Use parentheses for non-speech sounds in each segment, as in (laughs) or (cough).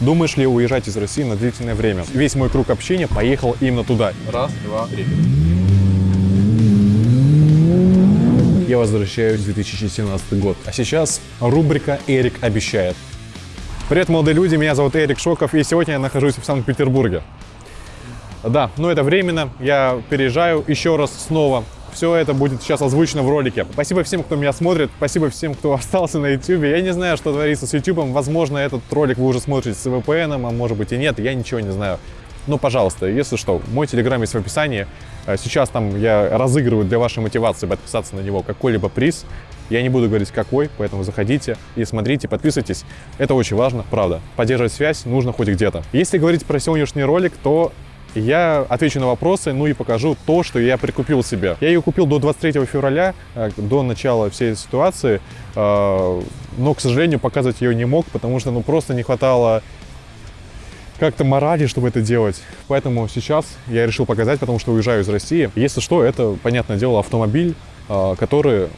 Думаешь ли уезжать из России на длительное время? Весь мой круг общения поехал именно туда. Раз, два, три. Я возвращаюсь в 2017 год. А сейчас рубрика «Эрик обещает». Привет, молодые люди, меня зовут Эрик Шоков, и сегодня я нахожусь в Санкт-Петербурге. Да, но это временно, я переезжаю еще раз снова. Все это будет сейчас озвучено в ролике. Спасибо всем, кто меня смотрит, спасибо всем, кто (laughs) остался на YouTube. Я не знаю, что творится с YouTube, возможно, этот ролик вы уже смотрите с VPN, а может быть и нет, я ничего не знаю. Но, пожалуйста, если что, мой телеграм есть в описании. А сейчас там я разыгрываю для вашей мотивации подписаться на него какой-либо приз. Я не буду говорить какой, поэтому заходите и смотрите, подписывайтесь. Это очень важно, правда. Поддерживать связь нужно хоть где-то. Если говорить про сегодняшний ролик, то я отвечу на вопросы, ну и покажу то, что я прикупил себе. Я ее купил до 23 февраля, э, до начала всей ситуации, э, но, к сожалению, показывать ее не мог, потому что ну, просто не хватало как-то морали, чтобы это делать. Поэтому сейчас я решил показать, потому что уезжаю из России. Если что, это, понятное дело, автомобиль, э, который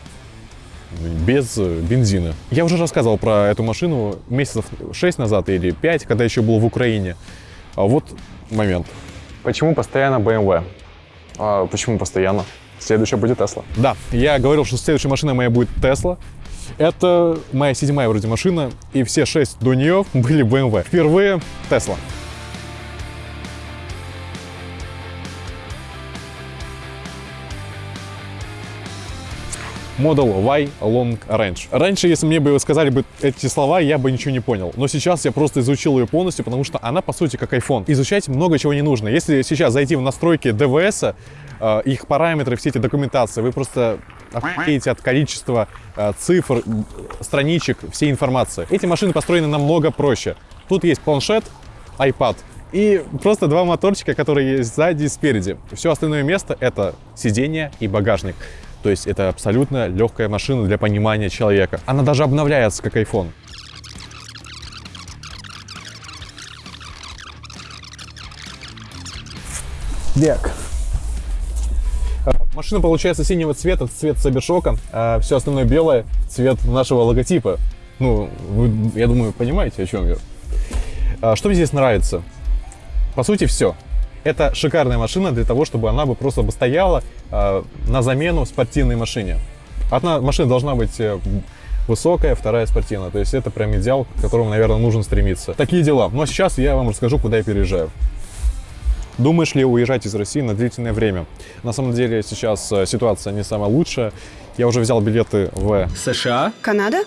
без бензина. Я уже рассказывал про эту машину месяцев 6 назад или 5, когда еще был в Украине. А вот момент. Почему постоянно BMW? А почему постоянно? Следующая будет Tesla. Да, я говорил, что следующая машина моя будет Tesla. Это моя седьмая вроде машина, и все шесть до нее были BMW. Впервые Tesla. Model Y Long Range. Раньше, если мне бы сказали бы эти слова, я бы ничего не понял. Но сейчас я просто изучил ее полностью, потому что она, по сути, как iPhone. Изучать много чего не нужно. Если сейчас зайти в настройки DVS, э, их параметры, все эти документации, вы просто охуеете от количества э, цифр, страничек, всей информации. Эти машины построены намного проще. Тут есть планшет, iPad, и просто два моторчика, которые есть сзади и спереди. Все остальное место — это сиденье и багажник. То есть это абсолютно легкая машина для понимания человека. Она даже обновляется, как iPhone. Так. А, машина получается синего цвета, цвет Сабершока, а все остальное белое, цвет нашего логотипа. Ну, вы, я думаю, понимаете, о чем я. А, что мне здесь нравится? По сути, все. Это шикарная машина для того, чтобы она бы просто бы стояла э, на замену спортивной машине. Одна машина должна быть э, высокая, вторая спортивная. То есть это прям идеал, к которому, наверное, нужно стремиться. Такие дела. Но сейчас я вам расскажу, куда я переезжаю. Думаешь ли уезжать из России на длительное время? На самом деле сейчас э, ситуация не самая лучшая. Я уже взял билеты в США, Канада,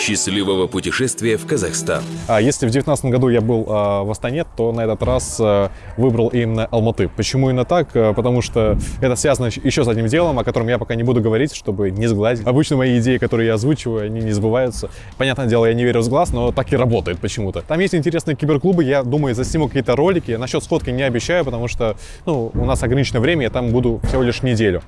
Счастливого путешествия в Казахстан. А если в 2019 году я был а, в Астане, то на этот раз а, выбрал именно Алматы. Почему именно так? А, потому что это связано еще с одним делом, о котором я пока не буду говорить, чтобы не сглазить. Обычно мои идеи, которые я озвучиваю, они не сбываются. Понятное дело, я не верю в сглаз, но так и работает почему-то. Там есть интересные киберклубы, я думаю, засниму какие-то ролики. Насчет сходки не обещаю, потому что ну, у нас ограниченное время, я там буду всего лишь неделю.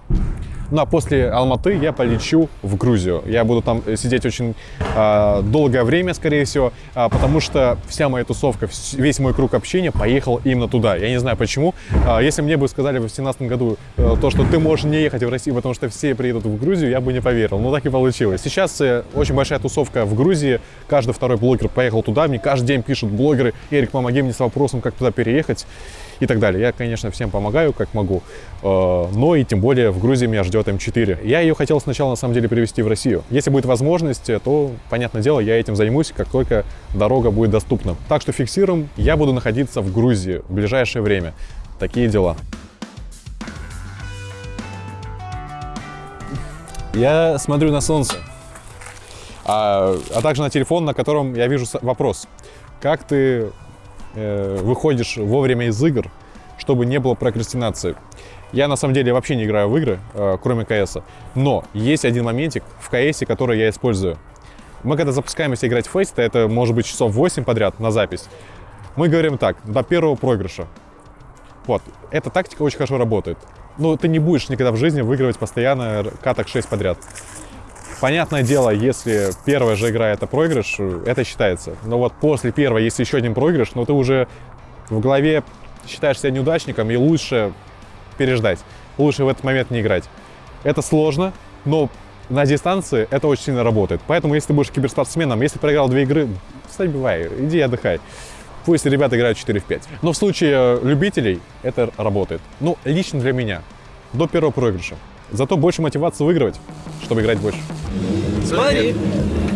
Ну а после Алматы я полечу в Грузию. Я буду там сидеть очень э, долгое время, скорее всего, э, потому что вся моя тусовка, весь мой круг общения поехал именно туда. Я не знаю почему. Э, если мне бы сказали в 2017 году э, то, что ты можешь не ехать в Россию, потому что все приедут в Грузию, я бы не поверил. Но так и получилось. Сейчас э, очень большая тусовка в Грузии. Каждый второй блогер поехал туда. Мне каждый день пишут блогеры, Эрик, помоги мне с вопросом, как туда переехать и так далее. Я, конечно, всем помогаю, как могу, э, но и тем более в Грузии меня ждет М4. Я ее хотел сначала, на самом деле, привезти в Россию. Если будет возможность, то, понятное дело, я этим займусь, как только дорога будет доступна. Так что фиксируем, я буду находиться в Грузии в ближайшее время. Такие дела. Я смотрю на солнце, а, а также на телефон, на котором я вижу вопрос. Как ты э, выходишь вовремя из игр, чтобы не было прокрастинации. Я на самом деле вообще не играю в игры, э, кроме КС. Но есть один моментик в КС, который я использую. Мы когда запускаемся играть в фейс, это может быть часов 8 подряд на запись, мы говорим так, до первого проигрыша. Вот, эта тактика очень хорошо работает. Но ты не будешь никогда в жизни выигрывать постоянно каток 6 подряд. Понятное дело, если первая же игра это проигрыш, это считается. Но вот после первой, если еще один проигрыш, ну ты уже в голове считаешь себя неудачником и лучше переждать. Лучше в этот момент не играть. Это сложно, но на дистанции это очень сильно работает. Поэтому, если ты будешь киберспортсменом, если проиграл две игры, забивай, иди отдыхай. Пусть ребята играют 4 в 5. Но в случае любителей это работает. Ну, лично для меня. До первого проигрыша. Зато больше мотивации выигрывать, чтобы играть больше. Смотри.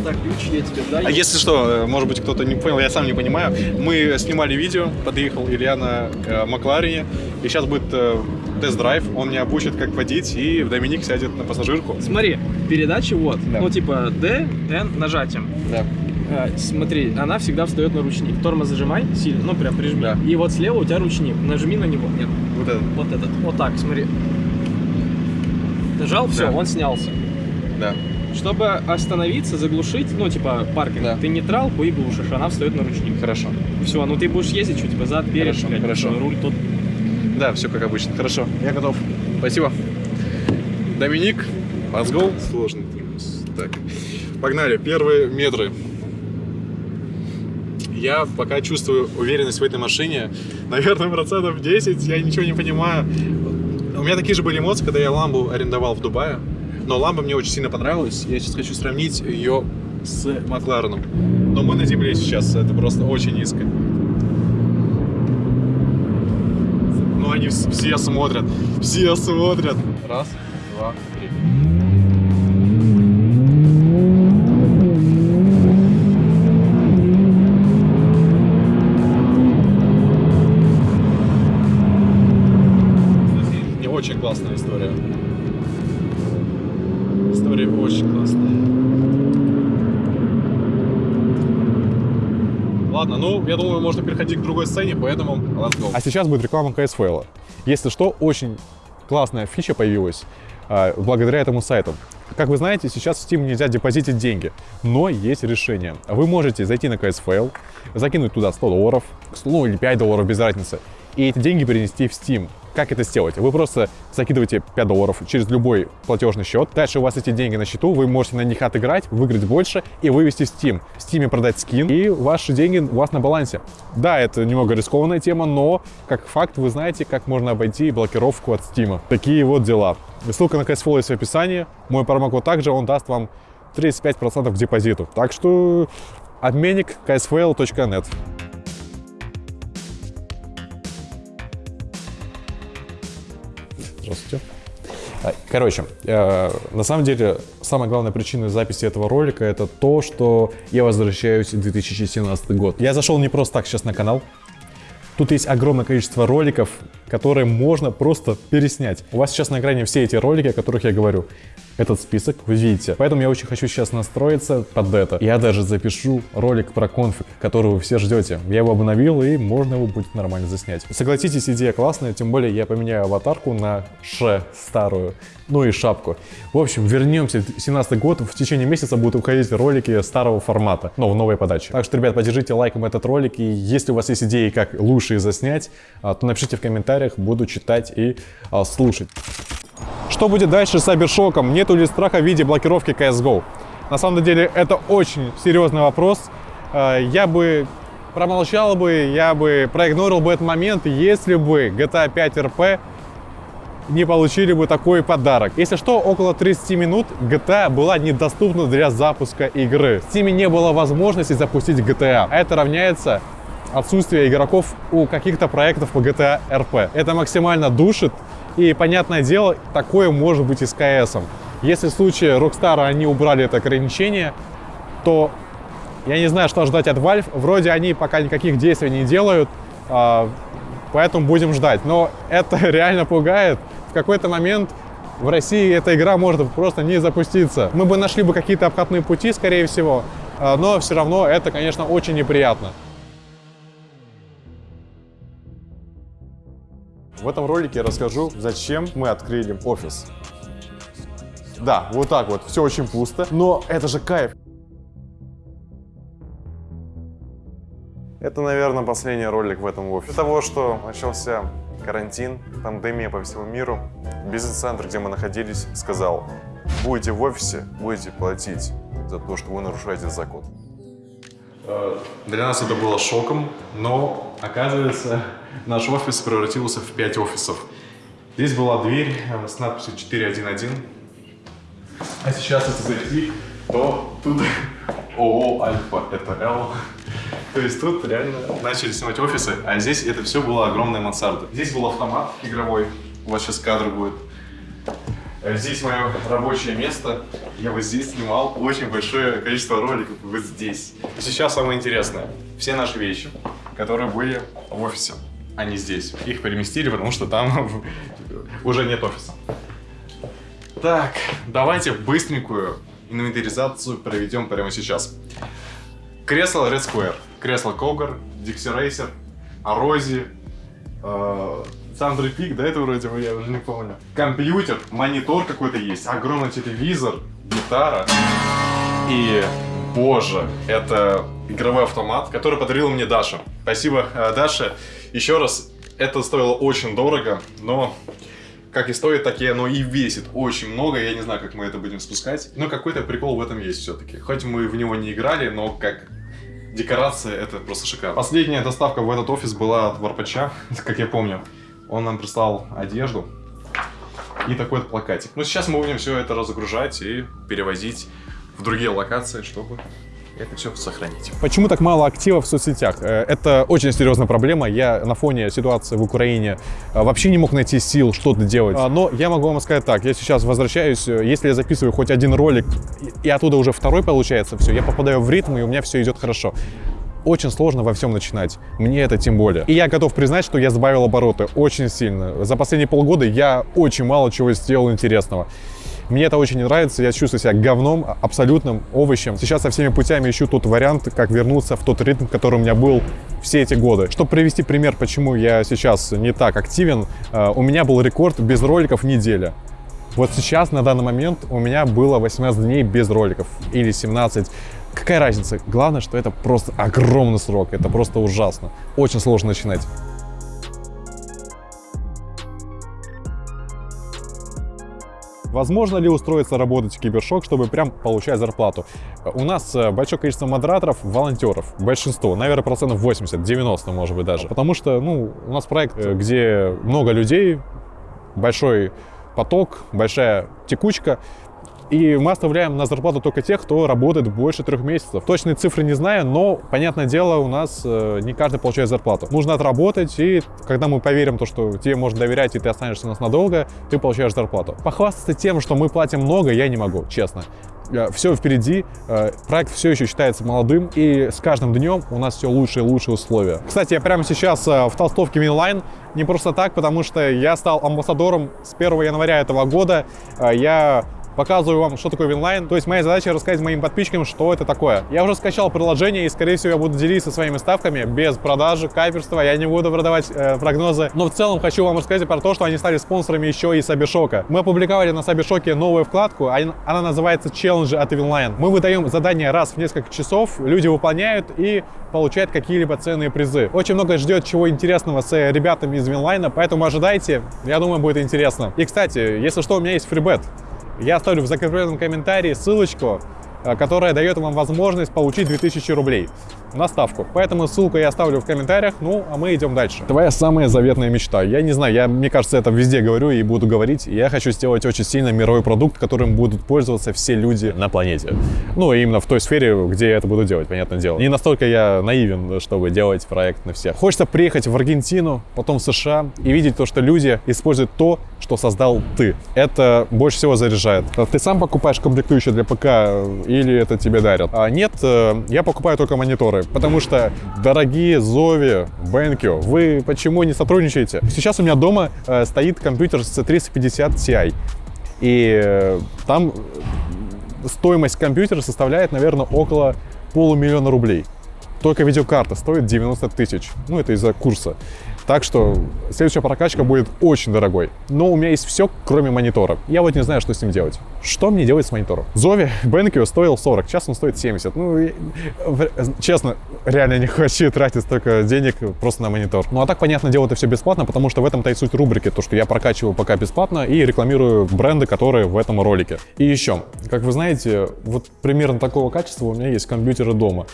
Так, ключ я тебе даю. А если что, может быть, кто-то не понял, я сам не понимаю. Мы снимали видео, подъехал Илья на э, Макларене, и сейчас будет э, тест-драйв, он меня обучит, как водить, и Доминик сядет на пассажирку. Смотри, передача вот. Да. Ну, типа D, N нажатием. Да. А, смотри, она всегда встает на ручник. Тормоз зажимай сильно, ну прям прижми. И вот слева у тебя ручник. Нажми на него. Нет, Вот это. вот этот. Вот так, смотри. Нажал, все, Да. он снялся. Да. Чтобы остановиться, заглушить, ну, типа, паркинг, Да. ты нейтралку и глушишь, она встает на ручник. Хорошо. Все, ну ты будешь ездить, что, типа, зад, перед, Хорошо, блядь, хорошо. руль тут. Да, все как обычно. Хорошо, я готов. Спасибо. Доминик, let's go. Сложный тормоз. Так, погнали. Первые метры. Я пока чувствую уверенность в этой машине. Наверное, процентов 10, я ничего не понимаю. Меня такие же были эмоции, когда я ламбу арендовал в Дубае. Но ламба мне очень сильно понравилась. Я сейчас хочу сравнить ее с Маклареном. Но мы на земле сейчас, это просто очень низко. Ну, они вс- все смотрят. Все смотрят. Раз, два, три. Ладно, ну, я думаю, можно переходить к другой сцене, поэтому let's go. А сейчас будет реклама CS Если что, очень классная фича появилась а, благодаря этому сайту. Как вы знаете, сейчас в Steam нельзя депозитить деньги, но есть решение. Вы можете зайти на CSFL, закинуть туда 100 долларов, ну или 5 долларов, без разницы, и эти деньги перенести в Steam. Как это сделать? Вы просто закидываете 5 долларов через любой платежный счет. Дальше у вас эти деньги на счету, вы можете на них отыграть, выиграть больше и вывести в Steam. В Steam продать скин, и ваши деньги у вас на балансе. Да, это немного рискованная тема, но как факт вы знаете, как можно обойти блокировку от Steam. Такие вот дела. Ссылка на CSFL есть в описании. Мой промокод также, он даст вам 35% к депозиту. Так что обменник ksfl.net. Здравствуйте. А, Короче, э, на самом деле, самая главная причина записи этого ролика это то, что я возвращаюсь в 2017 год. Я зашел не просто так сейчас на канал. Тут есть огромное количество роликов, которые можно просто переснять. У вас сейчас на экране все эти ролики, о которых я говорю. Этот список вы видите. Поэтому я очень хочу сейчас настроиться под это. Я даже запишу ролик про конфиг, который вы все ждете. Я его обновил, и можно его будет нормально заснять. Согласитесь, идея классная, тем более я поменяю аватарку на Ше старую, ну и шапку. В общем, вернемся в 17 год. В течение месяца будут уходить ролики старого формата, но в новой подаче. Так что, ребят, поддержите лайком этот ролик, и если у вас есть идеи, как лучше заснять, а, то напишите в комментариях, буду читать и а, слушать. Что будет дальше с Сайбершоком? Нету ли страха в виде блокировки CSGO? На самом деле это очень серьезный вопрос. Э, Я бы промолчал бы, я бы проигнорил бы этот момент, если бы GTA 5 RP не получили бы такой подарок. Если что, около 30 минут GTA была недоступна для запуска игры. В Steam не было возможности запустить GTA. Это равняется отсутствие игроков у каких-то проектов по GTA RP. Это максимально душит. И, понятное дело, такое может быть и с CS. Если в случае Rockstar они убрали это ограничение, то я не знаю, что ждать от Valve. Вроде они пока никаких действий не делают, а, поэтому будем ждать. Но это (laughs) реально пугает. В какой-то момент в России эта игра может просто не запуститься. Мы бы нашли бы какие-то обходные пути, скорее всего, а, но все равно это, конечно, очень неприятно. В этом ролике я расскажу, зачем мы открыли офис. Да, вот так вот, все очень пусто, но это же кайф. Это, наверное, последний ролик в этом офисе. Из-за того, что начался карантин, пандемия по всему миру, бизнес-центр, где мы находились, сказал, будете в офисе, будете платить за то, что вы нарушаете закон. Для нас это было шоком, но, оказывается, наш офис превратился в 5 офисов. Здесь была дверь с надписью 411. А сейчас, если зайти, то тут (laughs) ООО Альфа, это Л. То есть тут реально начали снимать офисы, а здесь это все было огромная мансарда. Здесь был автомат игровой, у вас сейчас кадр будет. Э, Здесь мое рабочее место. Я вот здесь снимал очень большое количество роликов. Вот здесь. Сейчас самое интересное. Все наши вещи, которые были в офисе, они здесь. Их переместили, потому что там (laughs) уже нет офиса. Так, давайте быстренькую инвентаризацию проведем прямо сейчас. Кресло Red Square, кресло Когар, Dixie Racer, Орози, э, Сандра Пик, да, это вроде бы, я уже не помню. Компьютер, монитор какой-то есть, огромный телевизор, гитара. И, боже, это игровой автомат, который подарила мне Даша. Спасибо, э, Даша. Еще раз, это стоило очень дорого, но как и стоит, так и оно и весит очень много. Я не знаю, как мы это будем спускать. Но какой-то прикол в этом есть все-таки. Хоть мы в него не играли, но как декорация это просто шикарно. Последняя доставка в этот офис была от Варпача, (laughs) как я помню. Он нам прислал одежду и такой вот плакатик. Ну, сейчас мы будем все это разгружать и перевозить в другие локации, чтобы это все сохранить. Почему так мало актива в соцсетях? Э, Это очень серьезная проблема. Я на фоне ситуации в Украине э, вообще не мог найти сил что-то делать. А, Но я могу вам сказать так, я сейчас возвращаюсь, э, если я записываю хоть один ролик, и оттуда уже второй получается, все, я попадаю в ритм, и у меня все идет хорошо. Очень сложно во всем начинать. Мне это тем более. И я готов признать, что я сбавил обороты очень сильно. За последние полгода я очень мало чего сделал интересного. Мне это очень не нравится, я чувствую себя говном, а- абсолютным овощем. Сейчас со всеми путями ищу тот вариант, как вернуться в тот ритм, который у меня был все эти годы. Чтобы привести пример, почему я сейчас не так активен, э, у меня был рекорд без роликов неделя. Вот сейчас, на данный момент, у меня было 18 дней без роликов. Или 17. Какая разница? Главное, что это просто огромный срок. Это просто ужасно. Очень сложно начинать. Возможно ли устроиться работать в Кибершок, чтобы прям получать зарплату? У нас э, большое количество модераторов, волонтеров, большинство, наверное, процентов 80, 90, может быть, даже. Потому что, ну, у нас проект, э, где много людей, большой поток, большая текучка, и мы оставляем на зарплату только тех, кто работает больше трех месяцев. Точные цифры не знаю, но, понятное дело, у нас э, не каждый получает зарплату. Нужно отработать, и когда мы поверим, то, что тебе можно доверять, и ты останешься у нас надолго, ты получаешь зарплату. Похвастаться тем, что мы платим много, я не могу, честно. Все впереди, э, проект все еще считается молодым, и с каждым днем у нас все лучше и лучше условия. Кстати, я прямо сейчас э, в толстовке Минлайн, не просто так, потому что я стал амбассадором с 1 января этого года. Э, Я показываю вам, что такое Winline. То есть моя задача рассказать моим подписчикам, что это такое. Я уже скачал приложение и, скорее всего, я буду делиться своими ставками без продажи, каперства. Я не буду продавать э, прогнозы. Но в целом хочу вам рассказать про то, что они стали спонсорами еще и Cybershoke. Мы опубликовали на Cybershoke новую вкладку, она называется «Челленджи от Winline». Мы выдаем задания раз в несколько часов, люди выполняют и получают какие-либо ценные призы. Очень много ждет чего интересного с э, ребятами из Винлайна, поэтому ожидайте. Я думаю, будет интересно. И, кстати, если что, у меня есть фрибет. Я оставлю в закрепленном комментарии ссылочку, которая дает вам возможность получить 2000 рублей на ставку. Поэтому ссылку я оставлю в комментариях, ну, а мы идем дальше. Твоя самая заветная мечта. Я не знаю, я, мне кажется, это везде говорю и буду говорить. Я хочу сделать очень сильно мировой продукт, которым будут пользоваться все люди на планете. Ну, именно в той сфере, где я это буду делать, понятное дело. Не настолько я наивен, чтобы делать проект на всех. Хочется приехать в Аргентину, потом в США и видеть то, что люди используют то, что создал ты. Это больше всего заряжает. Ты сам покупаешь комплектующие для ПК или это тебе дарят? А нет, э, я покупаю только мониторы, потому что дорогие Зови, Бенкио, вы почему не сотрудничаете? Сейчас у меня дома э, стоит компьютер с 350 Ti, и э, там стоимость компьютера составляет, наверное, около полумиллиона рублей. Только видеокарта стоит 90 тысяч. Ну, это из-за курса. Так что следующая прокачка будет очень дорогой. Но у меня есть все, кроме монитора. Я вот не знаю, что с ним делать. Что мне делать с монитором? Зови (laughs) Бенкио стоил 40, сейчас он стоит 70. Ну, честно, реально не хочу (laughs) тратить столько денег просто на монитор. Ну, а так, понятное дело, это все бесплатно, потому что в этом-то и суть рубрики, то, что я прокачиваю пока бесплатно и рекламирую бренды, которые в этом ролике. И еще, как вы знаете, вот примерно такого качества у меня есть компьютеры дома.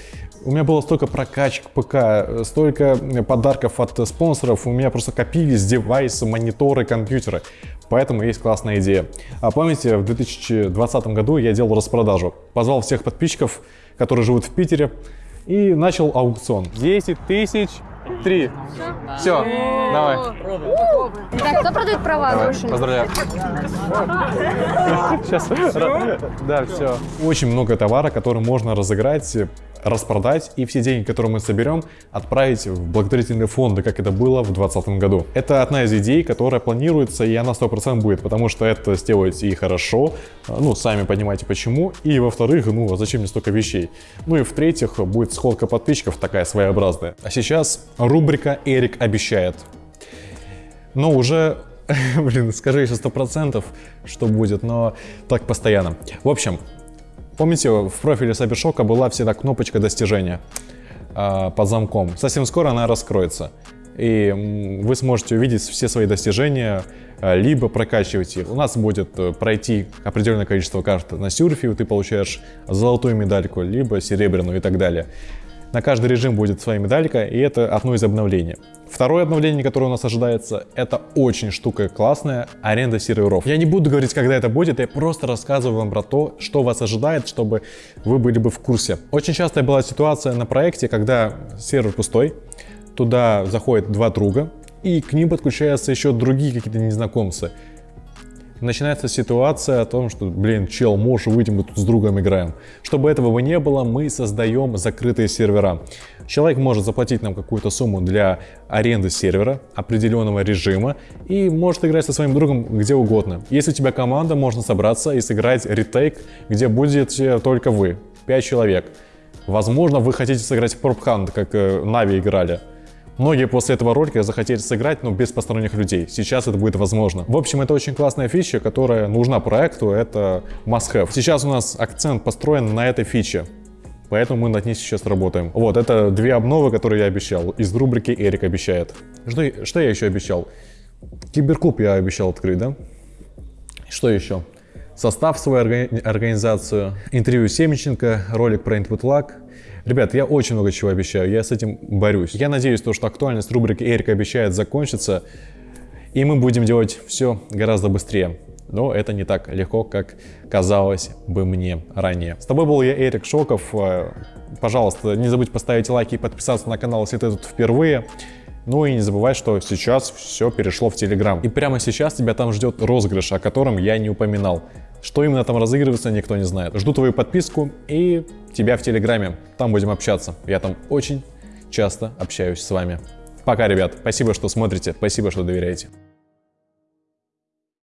У меня было столько прокачек ПК, столько подарков от спонсоров, у меня просто копились девайсы, мониторы, компьютеры. Поэтому есть классная идея. А помните, в 2020 году я делал распродажу. Позвал всех подписчиков, которые живут в Питере, и начал аукцион. 10 тысяч три. Все, давай. Так, кто продает права нарушили? Поздравляю. Сейчас. Да, все. Очень много товара, который можно разыграть, распродать и все деньги, которые мы соберем, отправить в благотворительные фонды, как это было в 2020 году. Это одна из идей, которая планируется, и она 100% будет, потому что это сделать и хорошо, ну, сами понимаете почему, и во-вторых, ну, а зачем мне столько вещей? Ну и в-третьих, будет сходка подписчиков такая своеобразная. А сейчас рубрика «Эрик обещает». Но уже (laughs) Блин, скажи еще сто процентов, что будет, но так постоянно. В общем, помните, в профиле Сабершока была всегда кнопочка достижения э, под замком. Совсем скоро она раскроется. И вы сможете увидеть все свои достижения, а, либо прокачивать их. У нас будет э, пройти определенное количество карт на сюрфе, ты получаешь золотую медальку, либо серебряную и так далее. На каждый режим будет своя медалька, и это одно из обновлений. Второе обновление, которое у нас ожидается, это очень штука классная, аренда серверов. Я не буду говорить, когда это будет, я просто рассказываю вам про то, что вас ожидает, чтобы вы были бы в курсе. Очень частая была ситуация на проекте, когда сервер пустой, туда заходят два друга, и к ним подключаются еще другие какие-то незнакомцы начинается ситуация о том, что, блин, чел, можешь выйти, мы тут с другом играем. Чтобы этого не было, мы создаем закрытые сервера. Человек может заплатить нам какую-то сумму для аренды сервера определенного режима и может играть со своим другом где угодно. Если у тебя команда, можно собраться и сыграть ретейк, где будете только вы, 5 человек. Возможно, вы хотите сыграть в Hunt, как э, Нави играли. Многие после этого ролика захотели сыграть, но без посторонних людей. Сейчас это будет возможно. В общем, это очень классная фича, которая нужна проекту, это must-have. Сейчас у нас акцент построен на этой фиче. Поэтому мы над ней сейчас работаем. Вот, это две обновы, которые я обещал. Из рубрики «Эрик обещает». Что, что я еще обещал? Киберклуб я обещал открыть, да? Что еще? Состав свою организацию, интервью Семеченко, ролик про Input Lag, Ребят, я очень много чего обещаю, я с этим борюсь. Я надеюсь, то, что актуальность рубрики «Эрик обещает» закончится, и мы будем делать все гораздо быстрее. Но это не так легко, как казалось бы мне ранее. С тобой был я, Эрик Шоков. Э, пожалуйста, не забудь поставить лайк и подписаться на канал, если ты тут впервые. Ну и не забывай, что сейчас все перешло в Телеграм. И прямо сейчас тебя там ждет розыгрыш, о котором я не упоминал. Что именно там разыгрывается, никто не знает. Жду твою подписку и тебя в Телеграме. Там будем общаться. Я там очень часто общаюсь с вами. Пока, ребят. Спасибо, что смотрите. Спасибо, что доверяете.